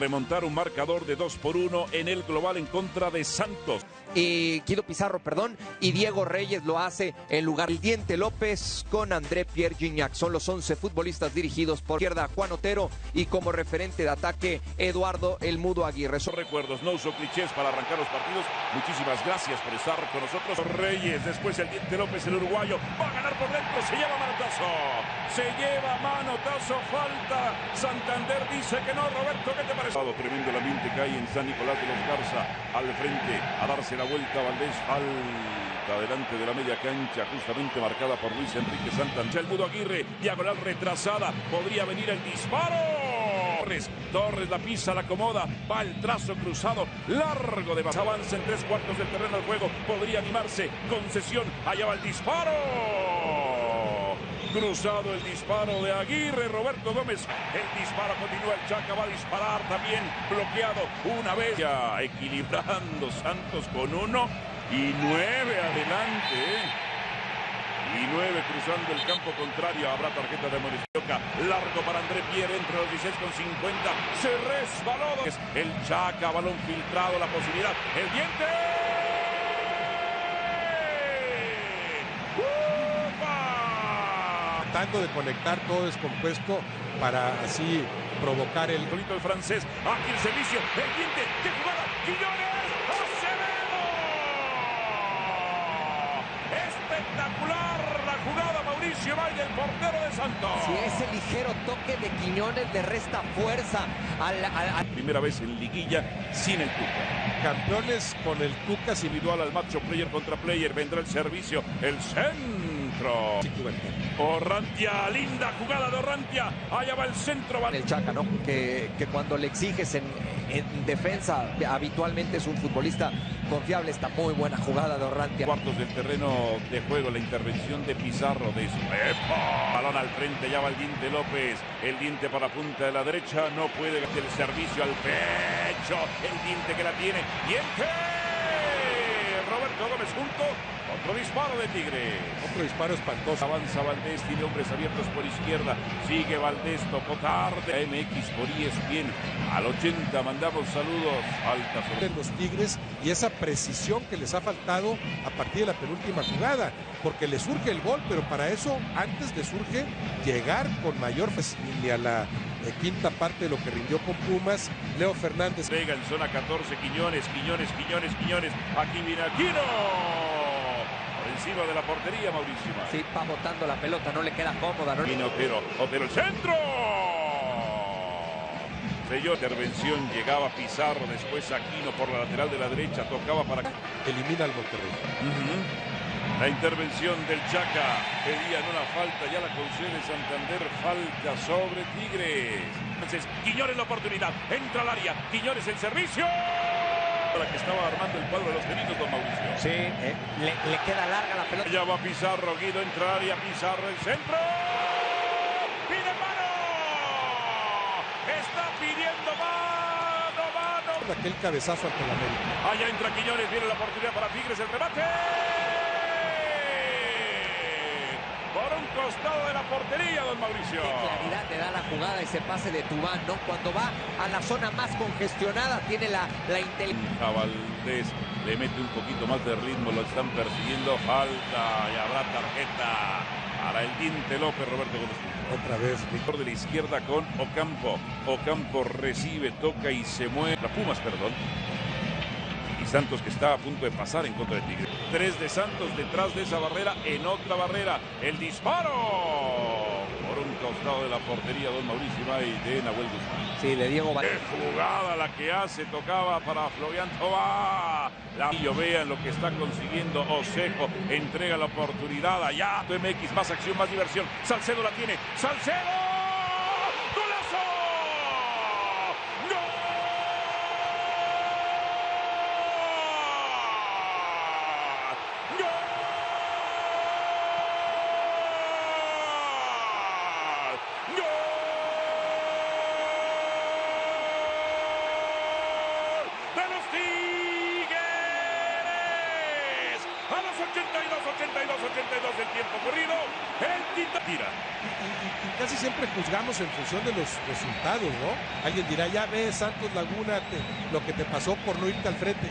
remontar un marcador de 2 por 1 en el global en contra de Santos. Y Guido Pizarro, perdón, y Diego Reyes lo hace en lugar del Diente López con André Pierre Gignac. Son los 11 futbolistas dirigidos por izquierda Juan Otero y como referente de ataque Eduardo El Mudo Aguirre. Son recuerdos, no uso clichés para arrancar los partidos. Muchísimas gracias por estar con nosotros. Reyes, después el Diente López, el uruguayo, va a ganar por dentro, se lleva manotazo. Se lleva manotazo, falta. Santander dice que no, Roberto, ¿qué te Tremendo ambiente que hay en San Nicolás de los Garza al frente a darse la vuelta Valdés falta delante de la media cancha justamente marcada por Luis Enrique Santander. El Mudo Aguirre, diagonal retrasada, podría venir el disparo. Torres, Torres la pisa, la acomoda, va el trazo cruzado, largo de avanza en tres cuartos del terreno del juego, podría animarse, concesión, allá va el disparo. Cruzado el disparo de Aguirre, Roberto Gómez. El disparo continúa, el Chaca va a disparar también, bloqueado una vez. Ya equilibrando Santos con uno y nueve adelante. ¿eh? Y nueve cruzando el campo contrario. Habrá tarjeta de Moricioca. Largo para André Pierre entre los 16 con 50. Se resbaló. El Chaca, balón filtrado, la posibilidad. El diente. Tratando de conectar todo descompuesto para así provocar el... Bonito el francés, aquí el servicio, el diente, ¡Qué jugada, Quiñones, Acevedo. Espectacular la jugada, Mauricio Valle, el portero de Santos. Si ese ligero toque de Quiñones le resta fuerza al... al... Primera vez en liguilla sin el Tuca. Campeones con el Tuca individual al macho player contra player, vendrá el servicio, el centro Orrantia, linda jugada de Orrantia. Allá va el centro. El Chaca, ¿no? Que, que cuando le exiges en, en, defensa, habitualmente es un futbolista confiable. Esta muy buena jugada de Orrantia. Cuartos del terreno de juego, la intervención de Pizarro de Balón al frente, ya va el diente López. El diente para la punta de la derecha. No puede el servicio al pecho. El diente que la tiene. Diente. Gómez junto. Otro disparo de Tigre. Otro disparo espantoso. Avanza Valdés, tiene hombres abiertos por izquierda. Sigue Valdés, tocó tarde. MX por bien Al 80 mandamos saludos. Alta sobre los Tigres y esa precisión que les ha faltado a partir de la penúltima jugada. Porque le surge el gol, pero para eso antes le surge llegar con mayor facilidad a la de quinta parte de lo que rindió con Pumas. Leo Fernández. Vega en zona 14, Quiñones, Quiñones, Quiñones, Quiñones. Aquí viene Aquino. Por encima de la portería, Mauricio. Sí, va botando la pelota, no le queda cómoda. ¿no? Vino Otero, Otero el centro. Selló intervención, llegaba Pizarro, después Aquino por la lateral de la derecha, tocaba para... Elimina al Monterrey. La intervención del Chaca pedían una falta, ya la concede Santander, falta sobre Tigres. Entonces, Quiñones la oportunidad, entra al área, Quiñones en servicio. Para que estaba armando el cuadro de los felinos, don Mauricio. Sí, eh, le, queda larga la pelota. Ya va Pizarro, Guido entra al área, Pizarro el centro. ¡Pide mano! Está pidiendo mano, mano. Aquel cabezazo ante la América. Allá entra Quiñones, viene la oportunidad para Tigres, el remate. por un costado de la portería, don Mauricio. Qué claridad te da la jugada ese pase de Tubán, ¿no? Cuando va a la zona más congestionada, tiene la, la inteligencia. Valdés le mete un poquito más de ritmo, lo están persiguiendo, falta y habrá tarjeta para el diente López, Roberto Gómez. Otra vez. Mejor de la izquierda con Ocampo. Ocampo recibe, toca y se mueve. La Pumas, perdón. Santos que está a punto de pasar en contra de Tigre. Tres de Santos detrás de esa barrera, en otra barrera. El disparo por un costado de la portería Don Mauricio y de Nahuel Guzmán. Sí, le Diego Qué jugada la que hace, tocaba para Florian Toba. La vean lo que está consiguiendo Osejo. Entrega la oportunidad allá. MX, más acción, más diversión. Salcedo la tiene. Salcedo. A los 82, 82, 82 del tiempo corrido. El Tita tira. casi siempre juzgamos en función de los resultados, ¿no? Alguien dirá, ya ves, Santos Laguna, lo que te pasó por no irte al frente.